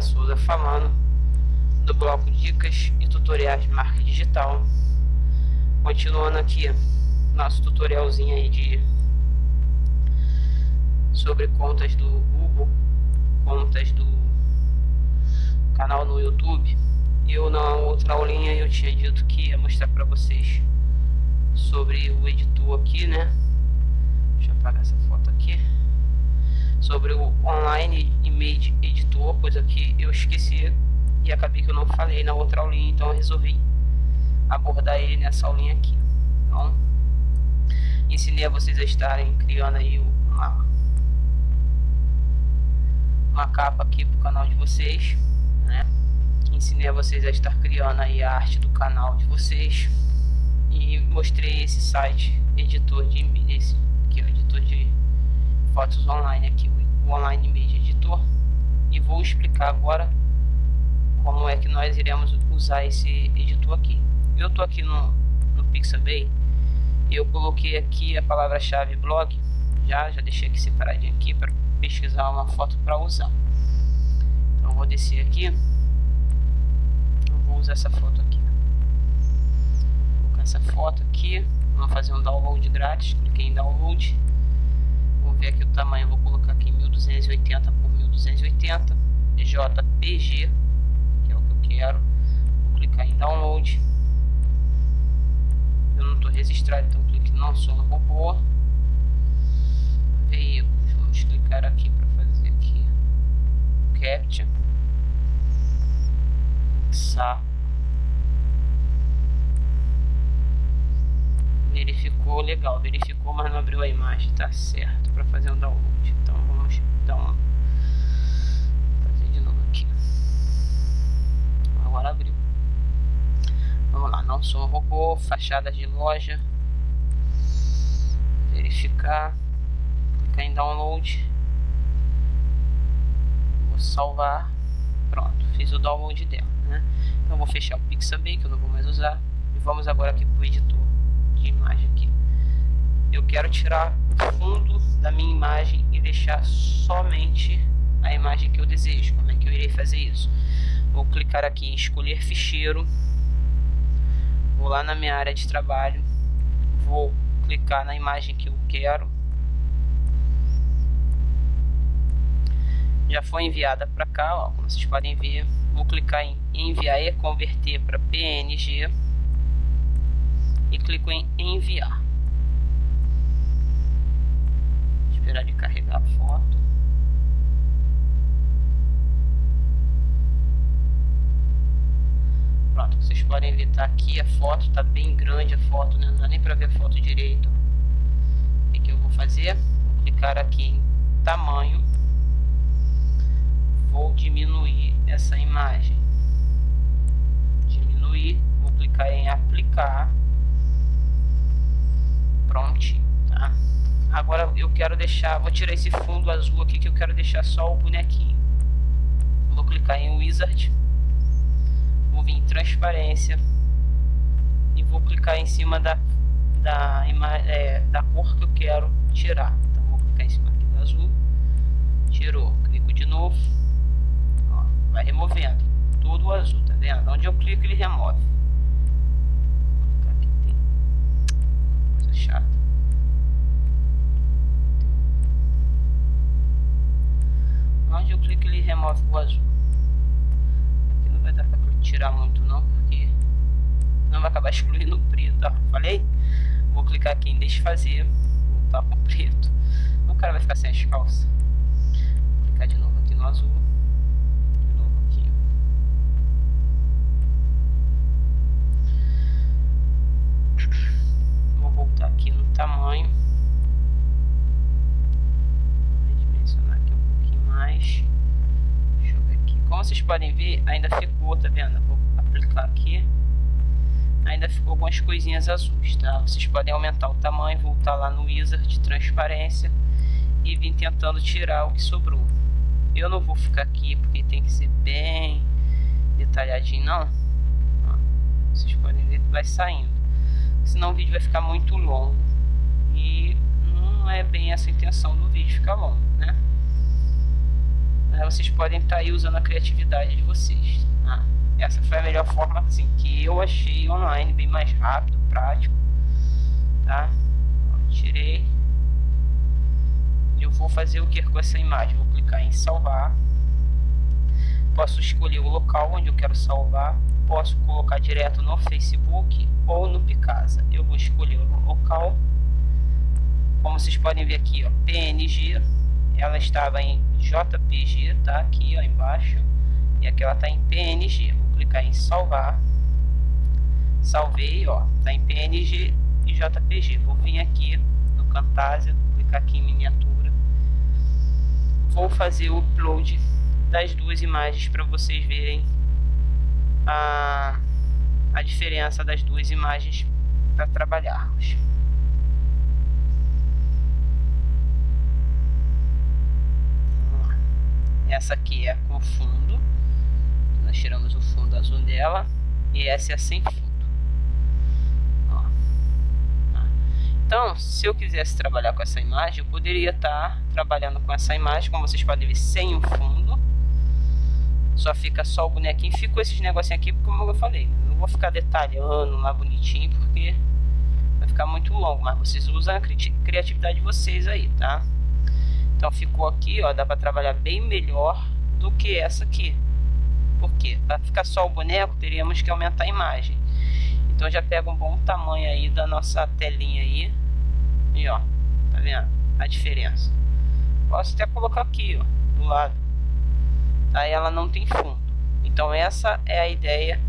Paula Souza falando do bloco Dicas e Tutoriais de Marca Digital. Continuando aqui nosso tutorialzinho aí de sobre contas do Google, contas do canal no YouTube. Eu na outra aulinha eu tinha dito que ia mostrar para vocês sobre o editor aqui, né? Deixa eu apagar essa foto aqui sobre o Online Image Editor, coisa que eu esqueci e acabei que eu não falei na outra aulinha, então eu resolvi abordar ele nessa aulinha aqui. Então, ensinei a vocês a estarem criando aí uma, uma capa aqui pro canal de vocês, né? Ensinei a vocês a estar criando aí a arte do canal de vocês e mostrei esse site editor de esse aqui, o editor de fotos online aqui, Online Media Editor e vou explicar agora como é que nós iremos usar esse editor aqui. Eu estou aqui no, no Pixabay, eu coloquei aqui a palavra-chave blog, já, já deixei aqui separadinho aqui para pesquisar uma foto para usar. Então vou descer aqui, eu vou usar essa foto aqui. Vou colocar essa foto aqui, vamos fazer um download grátis, cliquei em download ver aqui o tamanho, vou colocar aqui 1280 por 1280 JPG, que é o que eu quero. Vou clicar em download. Eu não estou registrado, então clique não sou no robô. Veículos, vamos clicar aqui para fazer aqui capture. Saco. verificou, legal, verificou, mas não abriu a imagem, tá certo, para fazer um download. Então um fazer de novo aqui. Agora abriu. Vamos lá, não sou robô, fachadas de loja. Verificar, clicar em download. Vou salvar. Pronto, fiz o download dela, né? Então vou fechar o Pixabay que eu não vou mais usar e vamos agora aqui para o editor de imagem aqui. Eu quero tirar fundo da minha imagem e deixar somente a imagem que eu desejo. Como é que eu irei fazer isso? Vou clicar aqui em escolher ficheiro. Vou lá na minha área de trabalho. Vou clicar na imagem que eu quero. Já foi enviada para cá, ó, como vocês podem ver. Vou clicar em enviar e converter para PNG e clico em enviar. Esperar de carregar a foto. Pronto, vocês podem ver, tá aqui a foto, tá bem grande a foto, né? não dá nem para ver a foto direito. O que, que eu vou fazer? Vou clicar aqui em tamanho. Vou diminuir essa imagem. Diminuir, vou clicar em aplicar prontinho, Agora eu quero deixar, vou tirar esse fundo azul aqui que eu quero deixar só o bonequinho. Vou clicar em Wizard, vou vir em transparência e vou clicar em cima da, da, é, da cor que eu quero tirar. Então vou clicar em cima aqui do azul, tirou, clico de novo, ó, vai removendo todo o azul, tá vendo? Onde eu clico ele remove. chata. Onde eu clico ele remove o azul. Aqui não vai dar pra tirar muito não, porque não vai acabar excluindo o preto, ó. Falei? Vou clicar aqui em desfazer, voltar pro preto. O cara vai ficar sem as calças. Vou clicar de novo aqui no azul. voltar aqui no tamanho. Vou dimensionar aqui um pouquinho mais. Deixa eu ver aqui. Como vocês podem ver, ainda ficou, tá vendo? Vou aplicar aqui. Ainda ficou algumas coisinhas azuis, tá? Vocês podem aumentar o tamanho, voltar lá no Wizard de transparência e vir tentando tirar o que sobrou. Eu não vou ficar aqui porque tem que ser bem detalhadinho, não. Vocês podem ver que vai saindo senão o vídeo vai ficar muito longo e não é bem essa a intenção do vídeo ficar longo, né? Né, vocês podem estar tá aí usando a criatividade de vocês. Tá? Essa foi a melhor forma assim, que eu achei online, bem mais rápido, prático. Tá? Tirei. Eu vou fazer o que com essa imagem? Vou clicar em salvar. Posso escolher o local onde eu quero salvar. Posso colocar direto no Facebook ou no Picasa. Eu vou escolher o local. Como vocês podem ver aqui, ó, PNG. Ela estava em JPG, tá? Aqui, ó, embaixo. E aqui ela está em PNG. Vou clicar em salvar. Salvei, ó. Tá em PNG e JPG. Vou vir aqui no Camtasia, clicar aqui em miniatura. Vou fazer o upload das duas imagens para vocês verem a, a diferença das duas imagens para trabalharmos. Essa aqui é com fundo, nós tiramos o fundo azul dela, e essa é sem fundo. Então, se eu quisesse trabalhar com essa imagem, eu poderia estar trabalhando com essa imagem, como vocês podem ver, sem o fundo. Só fica só o bonequinho. Ficou esses negocinhos aqui, como eu falei. Não vou ficar detalhando lá bonitinho, porque vai ficar muito longo. Mas vocês usam a criatividade de vocês aí, tá? Então ficou aqui, ó, dá para trabalhar bem melhor do que essa aqui. Por quê? Para ficar só o boneco, teríamos que aumentar a imagem. Então já pega um bom tamanho aí da nossa telinha aí. E ó, tá vendo a diferença? Posso até colocar aqui, ó, do lado. Aí ela não tem fundo. Então essa é a ideia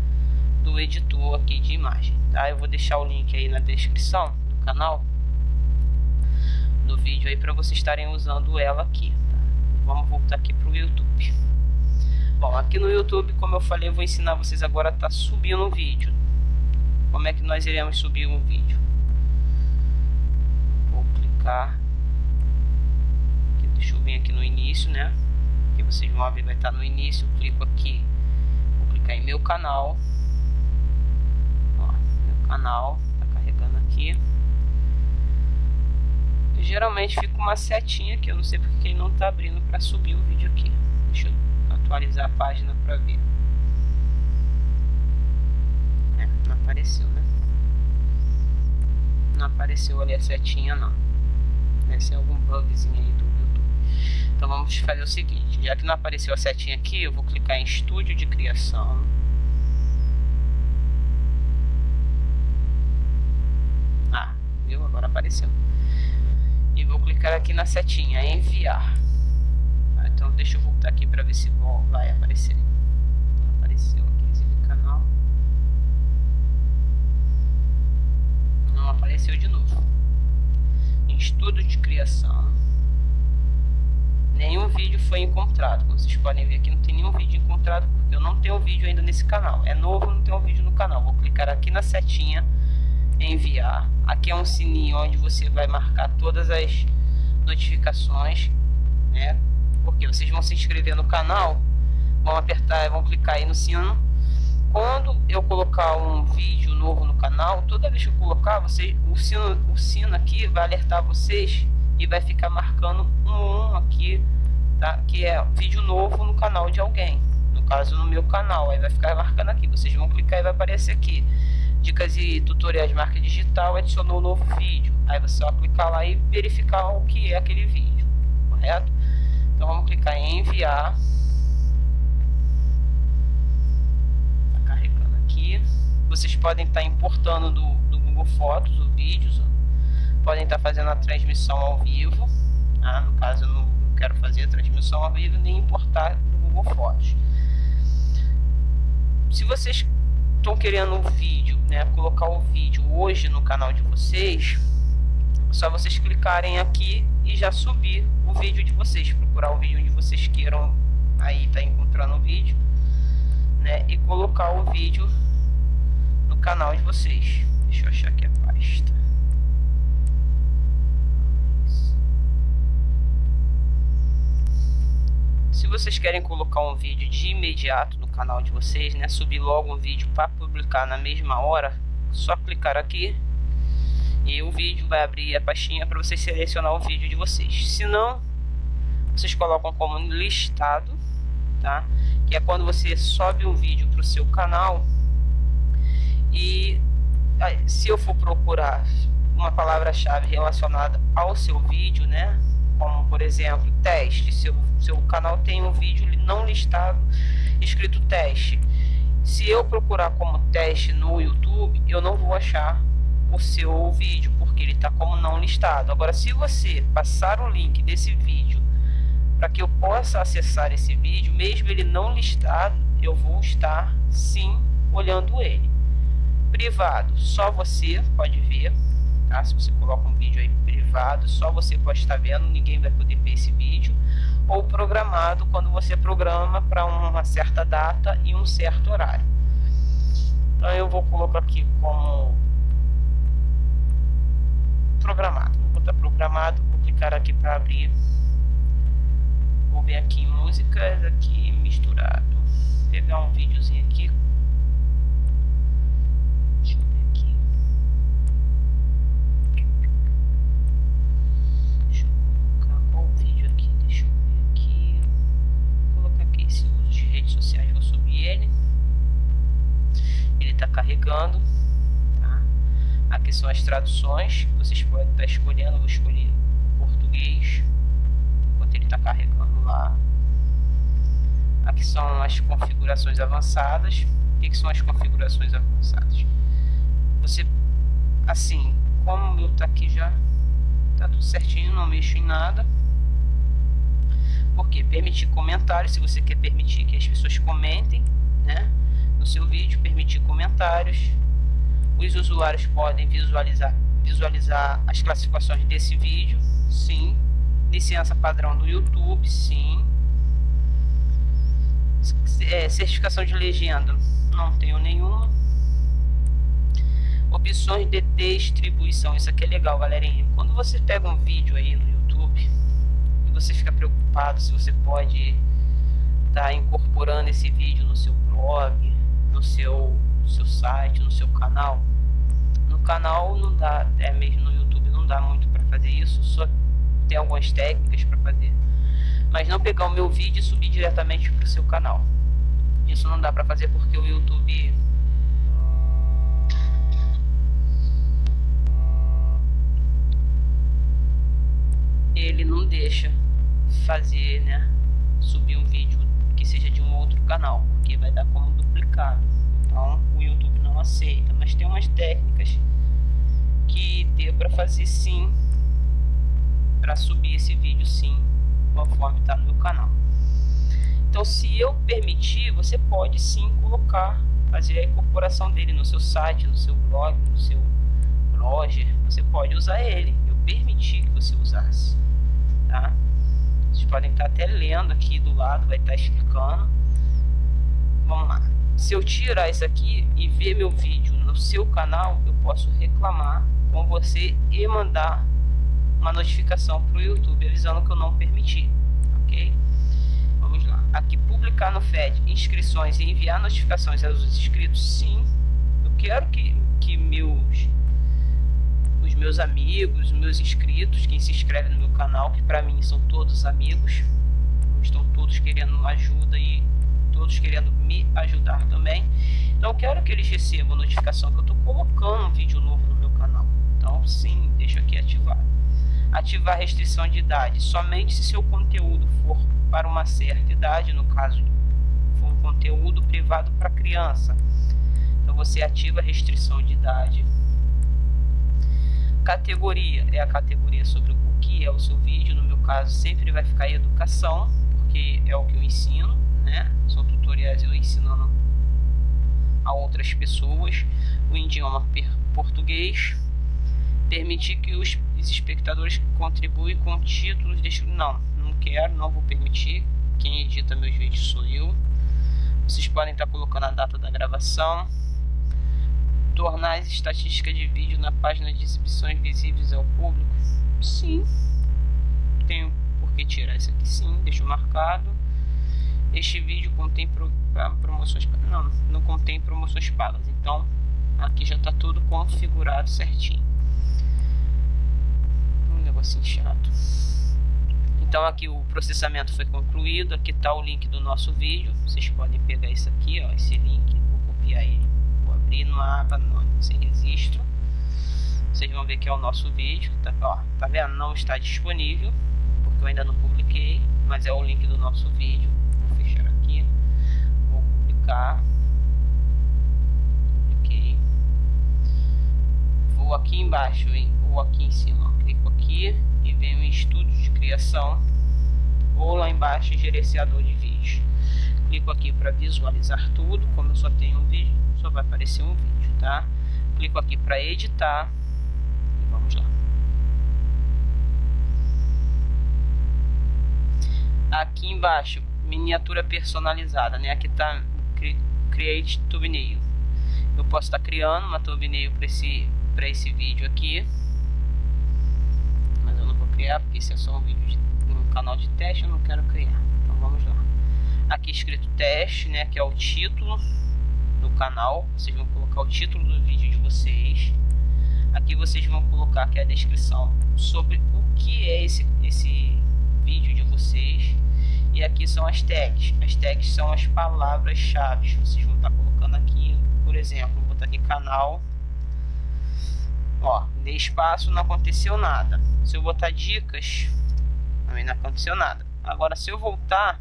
do editor aqui de imagem, tá? Eu vou deixar o link aí na descrição do canal do vídeo aí para vocês estarem usando ela aqui. Tá? Vamos voltar aqui pro YouTube. Bom, aqui no YouTube, como eu falei, eu vou ensinar vocês agora a tá subindo um vídeo como é que nós iremos subir um vídeo vou clicar aqui, deixa eu vir aqui no início né que vocês vão ver vai estar no início eu clico aqui vou clicar em meu canal Ó, meu canal tá carregando aqui geralmente fica uma setinha aqui eu não sei porque ele não tá abrindo para subir o vídeo aqui deixa eu atualizar a página para ver apareceu, né? Não apareceu ali a setinha, não. Deve ser algum bugzinho aí do YouTube. Então vamos fazer o seguinte, já que não apareceu a setinha aqui, eu vou clicar em estúdio de criação. Ah, viu? Agora apareceu. E vou clicar aqui na setinha, enviar. Ah, então deixa eu voltar aqui para ver se vai aparecer. Apareceu aqui, canal. não apareceu de novo. Estudo de criação, nenhum vídeo foi encontrado. Como vocês podem ver aqui, não tem nenhum vídeo encontrado porque eu não tenho vídeo ainda nesse canal. É novo, não um vídeo no canal. Vou clicar aqui na setinha, enviar. Aqui é um sininho onde você vai marcar todas as notificações, né? Porque vocês vão se inscrever no canal, vão apertar, vão clicar aí no sino quando eu colocar um vídeo novo no canal, toda vez que eu colocar, você, o, sino, o sino aqui vai alertar vocês e vai ficar marcando um, um aqui, tá? que é vídeo novo no canal de alguém. No caso, no meu canal, aí vai ficar marcando aqui. Vocês vão clicar e vai aparecer aqui. Dicas e tutoriais de marca digital, adicionou um novo vídeo. Aí você vai clicar lá e verificar o que é aquele vídeo, correto? Então vamos clicar em enviar. Vocês podem estar importando do, do Google Fotos ou vídeos, podem estar fazendo a transmissão ao vivo. Tá? No caso, eu não quero fazer a transmissão ao vivo nem importar do Google Fotos. Se vocês estão querendo um vídeo, né, colocar o vídeo hoje no canal de vocês, é só vocês clicarem aqui e já subir o vídeo de vocês, procurar o vídeo onde vocês queiram aí tá encontrando o vídeo, né, e colocar o vídeo canal de vocês. Deixa eu achar aqui a pasta. Se vocês querem colocar um vídeo de imediato no canal de vocês, né, subir logo um vídeo para publicar na mesma hora, só clicar aqui e o vídeo vai abrir a pastinha para vocês selecionar o vídeo de vocês. Se não, vocês colocam como listado, tá? Que é quando você sobe um vídeo para o seu canal e se eu for procurar uma palavra-chave relacionada ao seu vídeo, né? Como por exemplo, teste. Seu, seu canal tem um vídeo não listado escrito teste. Se eu procurar como teste no YouTube, eu não vou achar o seu vídeo, porque ele está como não listado. Agora, se você passar o link desse vídeo para que eu possa acessar esse vídeo, mesmo ele não listado, eu vou estar sim olhando ele. Privado, só você pode ver, tá? Se você coloca um vídeo aí privado, só você pode estar vendo, ninguém vai poder ver esse. Ou programado, quando você programa para uma certa data e um certo horário. Então eu vou colocar aqui como programado. Vou botar programado, vou clicar aqui para abrir. Vou ver aqui músicas, aqui misturado. Vou pegar um videozinho aqui carregando. Tá? Aqui são as traduções. Vocês podem estar escolhendo. vou escolher português enquanto ele está carregando lá. Aqui são as configurações avançadas. O que, que são as configurações avançadas? Você, assim, como meu está aqui já, está tudo certinho, não mexo em nada. Porque permitir comentários, se você quer permitir que as pessoas comentem, né? no seu vídeo, permitir comentários. Os usuários podem visualizar, visualizar as classificações desse vídeo, sim. Licença padrão do YouTube, sim. É, certificação de legenda, não tenho nenhuma. Opções de distribuição, isso aqui é legal, galerinha. Quando você pega um vídeo aí no YouTube você fica preocupado se você pode estar tá incorporando esse vídeo no seu blog, no seu, seu site, no seu canal. No canal não dá, é mesmo no YouTube não dá muito para fazer isso, só tem algumas técnicas para fazer. Mas não pegar o meu vídeo e subir diretamente para o seu canal. Isso não dá para fazer porque o YouTube ele não deixa fazer, né, subir um vídeo que seja de um outro canal, porque vai dar como duplicado. Então o YouTube não aceita, mas tem umas técnicas que deu para fazer sim, para subir esse vídeo sim, conforme está no meu canal. Então se eu permitir, você pode sim colocar, fazer a incorporação dele no seu site, no seu blog, no seu blogger, você pode usar ele. Eu permiti que você usasse, tá? Vocês podem estar até lendo aqui do lado, vai estar explicando. Vamos lá. Se eu tirar isso aqui e ver meu vídeo no seu canal, eu posso reclamar com você e mandar uma notificação para o YouTube avisando que eu não permiti, ok? Vamos lá. Aqui publicar no FED inscrições e enviar notificações aos inscritos, sim. Eu quero que, que meus meus amigos, os meus inscritos, quem se inscreve no meu canal, que para mim são todos amigos, estão todos querendo ajuda e todos querendo me ajudar também. Então quero que eles recebam notificação que eu estou colocando um vídeo novo no meu canal. Então sim, deixa aqui ativar. Ativar restrição de idade somente se seu conteúdo for para uma certa idade, no caso for um conteúdo privado para criança. Então você ativa a restrição de idade Categoria é a categoria sobre o que é o seu vídeo. No meu caso, sempre vai ficar educação, porque é o que eu ensino, né? São tutoriais eu ensinando a outras pessoas o idioma português. Permitir que os espectadores contribuem com títulos. De... Não, não quero, não vou permitir. Quem edita meus vídeos sou eu. Vocês podem estar colocando a data da gravação tornar as estatísticas de vídeo na página de exibições visíveis ao público? Sim. Tenho por que tirar isso aqui sim, deixo marcado. Este vídeo contém pro, promoções não, não contém promoções pagas. Então, aqui já está tudo configurado certinho. Um negocinho chato. Então aqui o processamento foi concluído, aqui está o link do nosso vídeo, vocês podem pegar isso aqui, ó, esse link, vou copiar ele, abrir numa aba sem registro, vocês vão ver que é o nosso vídeo, tá, ó, tá vendo? Não está disponível, porque eu ainda não publiquei, mas é o link do nosso vídeo, vou fechar aqui, vou publicar, publiquei, vou aqui embaixo, ou aqui em cima, clico aqui e venho em estudo de criação. Ou lá embaixo em gerenciador de vídeos. Clico aqui para visualizar tudo, como eu só tenho um vídeo, só vai aparecer um vídeo, tá? Clico aqui para editar e vamos lá. Aqui embaixo, miniatura personalizada, né? Aqui tá Create Thumbnail. Eu posso estar tá criando uma thumbnail para esse, esse vídeo aqui criar, porque esse é só um vídeo de um canal de teste, eu não quero criar. Então vamos lá. Aqui escrito teste, né, que é o título do canal. Vocês vão colocar o título do vídeo de vocês. Aqui vocês vão colocar aqui a descrição sobre o que é esse, esse vídeo de vocês. E aqui são as tags. As tags são as palavras-chave. Vocês vão estar colocando aqui, por exemplo, vou botar aqui canal Ó, dei espaço, não aconteceu nada. Se eu botar dicas, também não aconteceu nada. Agora, se eu voltar...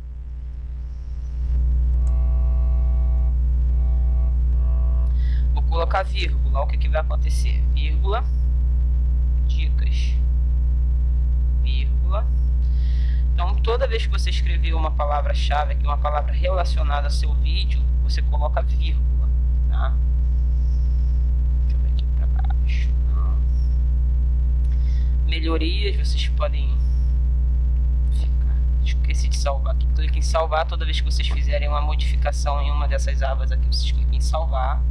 colocar vírgula, o que, que vai acontecer? Vírgula, dicas, vírgula. Então, toda vez que você escrever uma palavra-chave aqui, uma palavra relacionada ao seu vídeo, você coloca vírgula, tá? melhorias, vocês podem ficar. Esqueci de salvar aqui. Clique em salvar toda vez que vocês fizerem uma modificação em uma dessas abas aqui, vocês cliquem em salvar.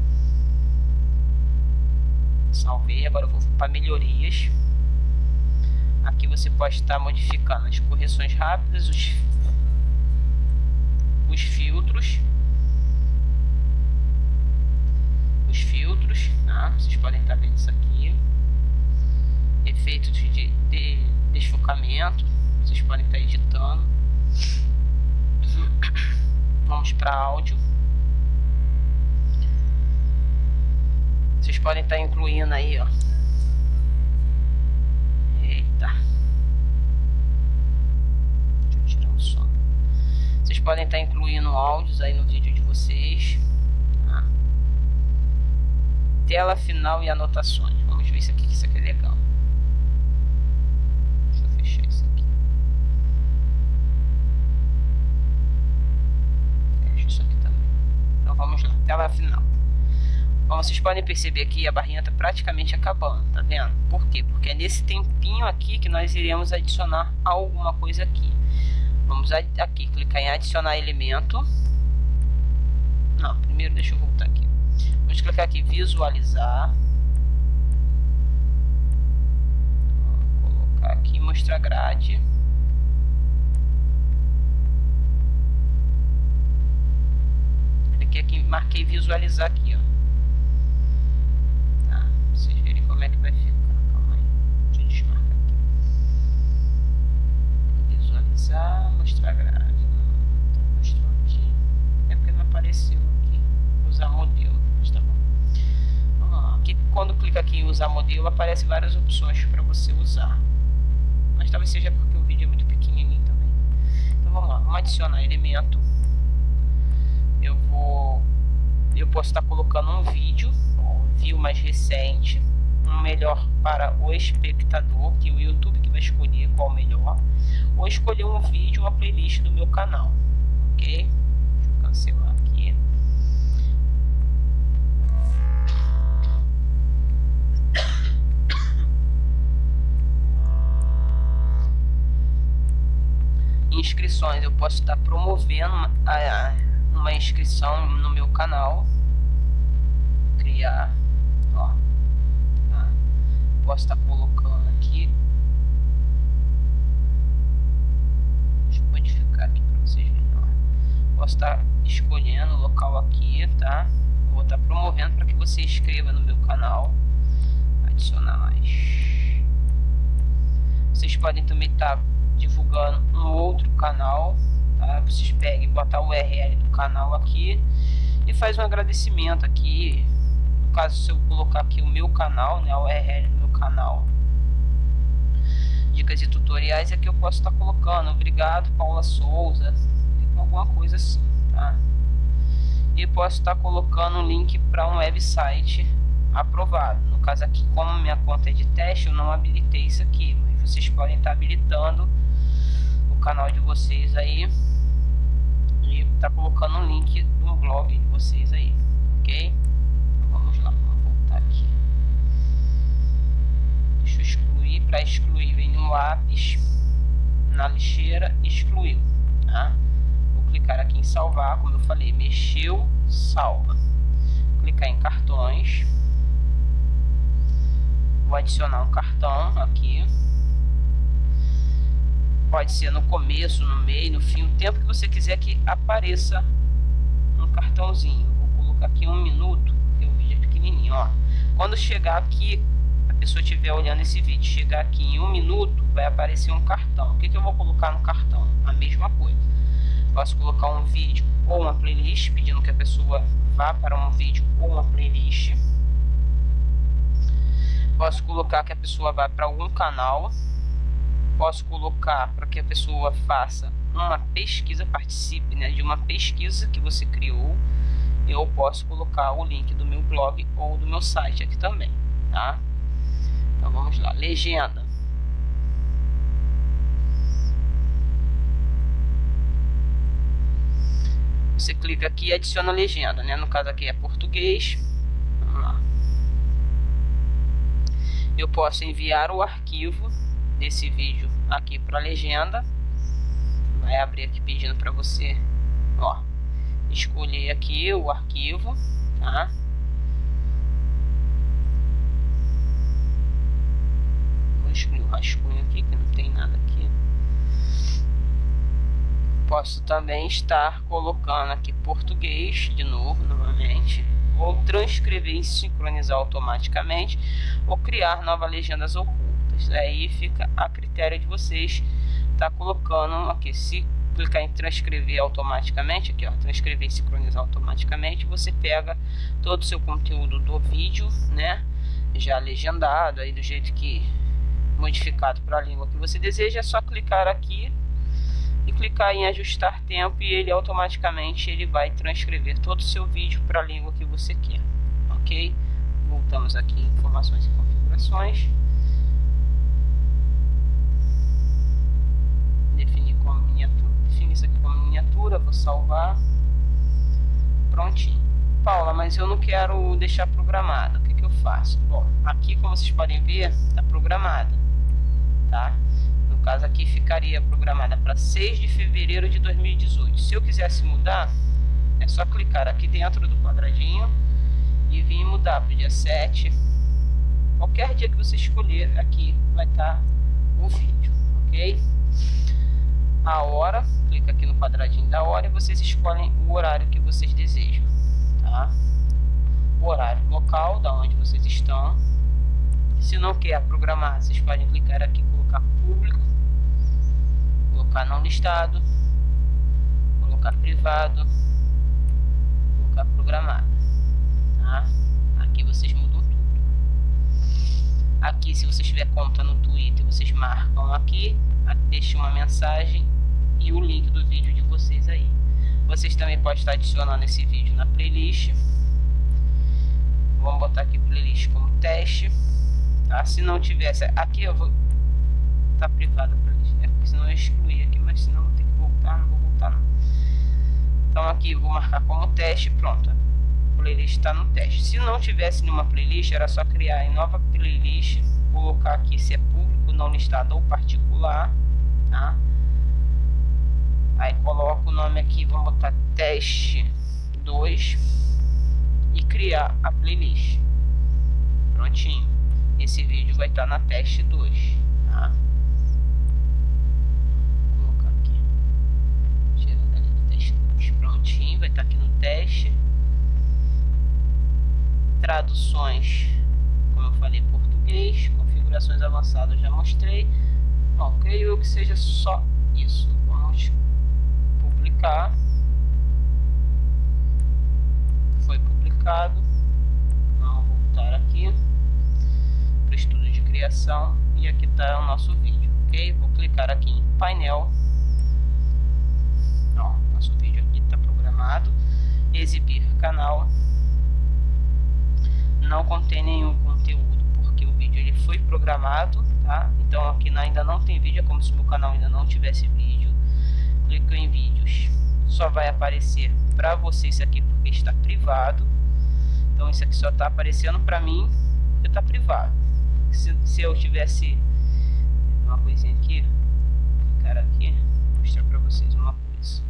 Salvei, agora eu vou para melhorias. Aqui você pode estar modificando as correções rápidas, os, os filtros. Os filtros, tá? vocês podem estar vendo isso aqui efeitos de, de desfocamento. Vocês podem estar editando. Vamos para áudio. Vocês podem estar incluindo aí, ó. Eita. Deixa eu tirar o som. Vocês podem estar incluindo áudios aí no vídeo de vocês. Tá? Tela final e anotações. Vamos ver isso aqui, que isso aqui é legal. vamos lá, tela final. Como vocês podem perceber aqui, a barrinha está praticamente acabando, tá vendo? Por quê? Porque é nesse tempinho aqui que nós iremos adicionar alguma coisa aqui. Vamos aqui, clicar em adicionar elemento. Não, primeiro deixa eu voltar aqui. Vamos clicar aqui, visualizar. Vou colocar aqui, mostrar grade. aqui, marquei visualizar aqui, ó. Tá, pra vocês verem como é que vai ficar. Calma aí, deixa eu desmarcar aqui. Visualizar, mostrar grade. Tá, mostrou aqui. É porque não apareceu aqui. Usar modelo, mas tá bom. Vamos lá. Aqui, quando clica aqui em usar modelo, aparece várias opções para você usar. Mas talvez seja porque o vídeo é muito pequenininho também. Então vamos lá, vamos adicionar elemento eu vou eu posso estar colocando um vídeo um view mais recente um melhor para o espectador que o YouTube que vai escolher qual melhor ou escolher um vídeo uma playlist do meu canal ok deixa eu cancelar aqui inscrições eu posso estar promovendo a, uma inscrição no meu canal. Criar. Tá? Posso estar colocando aqui. Deixa eu modificar aqui para vocês verem. Posso estar escolhendo o local aqui, tá? Vou estar promovendo para que você inscreva no meu canal. Adicionar mais. Vocês podem também estar divulgando um outro canal, tá? Vocês peguem, botar o URL do canal aqui e faz um agradecimento aqui. No caso, se eu colocar aqui o meu canal, né, o URL canal, dicas e tutoriais, é que eu posso estar colocando. Obrigado, Paula Souza, alguma coisa assim, tá? E posso estar colocando um link para um website aprovado. No caso aqui, como minha conta é de teste, eu não habilitei isso aqui, mas vocês podem estar habilitando o canal de vocês aí e tá colocando um link no blog de vocês aí, ok? Então, vamos lá, vamos voltar aqui. Eu excluir, para excluir vem no lápis, na lixeira, excluiu, tá? Vou clicar aqui em salvar, como eu falei, mexeu, salva. Clicar em cartões Vou adicionar um cartão aqui. Pode ser no começo, no meio, no fim, o tempo que você quiser que apareça um cartãozinho. Vou colocar aqui um minuto, porque o vídeo é pequenininho, ó. Quando chegar aqui, pessoa estiver olhando esse vídeo, chegar aqui em um minuto, vai aparecer um cartão. O que, que eu vou colocar no cartão? A mesma coisa. Posso colocar um vídeo ou uma playlist, pedindo que a pessoa vá para um vídeo ou uma playlist Posso colocar que a pessoa vá para algum canal. Posso colocar para que a pessoa faça uma pesquisa, participe né, de uma pesquisa que você criou. Eu posso colocar o link do meu blog ou do meu site aqui também, tá? Então vamos lá, legenda. Você clica aqui e adiciona legenda, né? No caso aqui é português. Vamos lá eu posso enviar o arquivo desse vídeo aqui para a legenda vai abrir aqui pedindo para você ó escolher aqui o arquivo tá vou excluir o rascunho aqui que não tem nada aqui. Posso também estar colocando aqui português de novo novamente. Ou transcrever e sincronizar automaticamente, ou criar novas legendas ocultas. Aí fica a critério de vocês tá colocando aqui, se clicar em transcrever automaticamente, aqui ó, transcrever e sincronizar automaticamente, você pega todo o seu conteúdo do vídeo, né, já legendado, aí do jeito que modificado para a língua que você deseja, é só clicar aqui e clicar em ajustar tempo e ele automaticamente ele vai transcrever todo o seu vídeo para a língua que você quer, ok? Voltamos aqui em informações e configurações. Definir como miniatura, definir isso aqui como miniatura, vou salvar. Prontinho. Paula, mas eu não quero deixar programado, o que, que eu faço? Bom, aqui como vocês podem ver, está programada, tá? caso aqui ficaria programada para 6 de fevereiro de 2018. Se eu quisesse mudar, é só clicar aqui dentro do quadradinho e vir mudar para o dia 7. Qualquer dia que você escolher aqui vai estar tá o vídeo, ok? A hora, clica aqui no quadradinho da hora e vocês escolhem o horário que vocês desejam, tá? O horário local, da onde vocês estão. Se não quer programar, vocês podem clicar aqui colocar público colocar não listado, colocar privado, colocar programado. Tá? Aqui vocês mudam tudo. Aqui, se vocês tiver conta no Twitter, vocês marcam aqui, deixam uma mensagem e o link do vídeo de vocês aí. Vocês também podem estar adicionando esse vídeo na playlist. Vamos botar aqui playlist como teste. Tá? Se não tivesse, aqui eu vou tá privado senão eu excluir aqui, mas senão vou ter que voltar, não vou voltar não. Então aqui vou marcar como teste, pronto. A playlist está no teste. Se não tivesse nenhuma playlist, era só criar em nova playlist, colocar aqui se é público, não listado ou particular, tá? Aí coloco o nome aqui, vamos botar teste 2 e criar a playlist. Prontinho. Esse vídeo vai estar na teste 2, tá? Prontinho, vai estar aqui no teste. Traduções, como eu falei, português, configurações avançadas já mostrei. Bom, creio que seja só isso. Vamos publicar. Foi publicado. Vamos voltar aqui para estudo de criação e aqui está o nosso vídeo, ok? Vou clicar aqui em painel. Ó, nosso vídeo aqui Exibir canal. Não contém nenhum conteúdo porque o vídeo ele foi programado, tá? Então aqui ainda não tem vídeo, é como se meu canal ainda não tivesse vídeo. Clico em vídeos, só vai aparecer para você isso aqui porque está privado. Então isso aqui só está aparecendo para mim porque está privado se, se eu tivesse uma coisinha aqui, clicar aqui, mostrar para vocês uma coisa.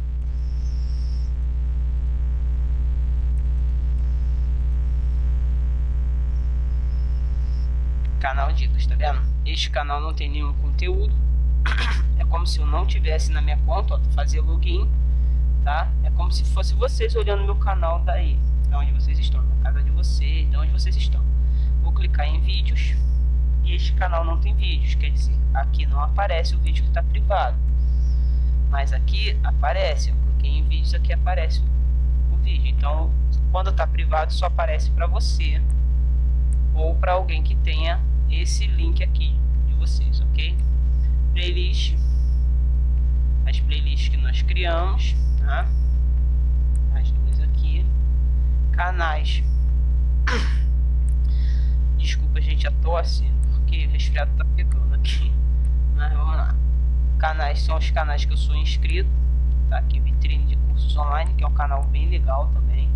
Canal Dicas, tá vendo? Este canal não tem nenhum conteúdo. É como se eu não tivesse na minha conta, ó, fazer login, tá? É como se fosse vocês olhando meu canal daí, de onde vocês estão, na casa de vocês, de onde vocês estão. Vou clicar em vídeos e este canal não tem vídeos, quer dizer, aqui não aparece o vídeo que está privado. Mas aqui aparece, eu cliquei em vídeos, aqui aparece o vídeo. Então, quando está privado, só aparece para você ou para alguém que tenha esse link aqui de vocês, ok? Playlist, as playlists que nós criamos, tá? As duas aqui, canais. Desculpa, gente, a tosse que o resfriado tá pegando aqui. Mas vamos lá. Canais são os canais que eu sou inscrito. Tá aqui vitrine de cursos online, que é um canal bem legal também.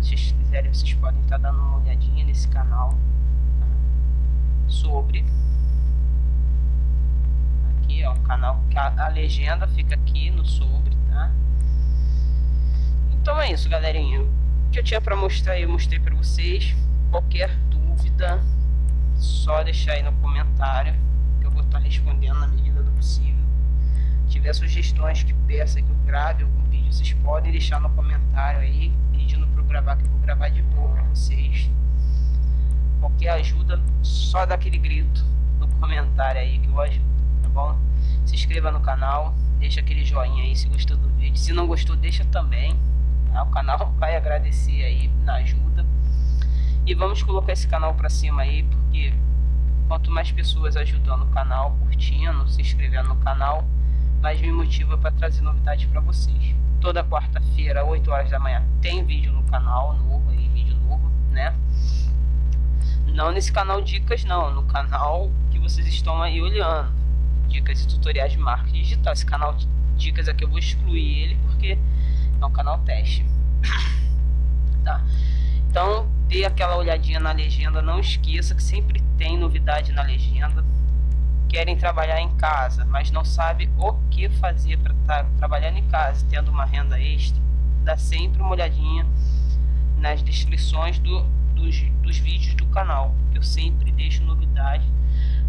Se vocês quiserem, vocês podem estar dando uma olhadinha nesse canal. Tá? Sobre. Aqui é um canal que a, a legenda fica aqui no sobre, tá? Então é isso, galerinha. O que eu tinha para mostrar eu mostrei para vocês. Qualquer dúvida, só deixar aí no comentário que eu vou estar respondendo na medida do possível. Se tiver sugestões que peça que eu grave algum vídeo, vocês podem deixar no comentário aí, pedindo para eu gravar, que eu vou gravar de boa para vocês. Qualquer ajuda, só dá aquele grito no comentário aí que eu ajudo, tá bom? Se inscreva no canal, deixa aquele joinha aí se gostou do vídeo. Se não gostou, deixa também. Tá? O canal vai agradecer aí na ajuda. E vamos colocar esse canal para cima aí, porque quanto mais pessoas ajudando o canal, curtindo, se inscrevendo no canal, mais me motiva para trazer novidades para vocês. Toda quarta-feira, 8 horas da manhã, tem vídeo no canal novo aí, vídeo novo, né? Não nesse canal Dicas não, no canal que vocês estão aí olhando. Dicas e tutoriais de marketing digital. Esse canal Dicas aqui eu vou excluir ele porque é um canal teste. tá? Então, dê aquela olhadinha na legenda, não esqueça que sempre tem novidade na legenda. Querem trabalhar em casa, mas não sabe o que fazer para estar tá trabalhando em casa, tendo uma renda extra. Dá sempre uma olhadinha nas descrições do, dos, dos vídeos do canal, eu sempre deixo novidade,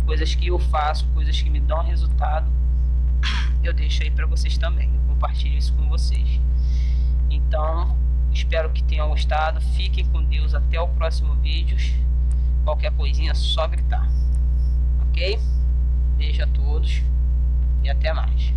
coisas que eu faço, coisas que me dão resultado, eu deixo aí para vocês também, eu compartilho isso com vocês. Então, Espero que tenham gostado. Fiquem com Deus. Até o próximo vídeo. Qualquer coisinha, só gritar. Ok? Beijo a todos e até mais.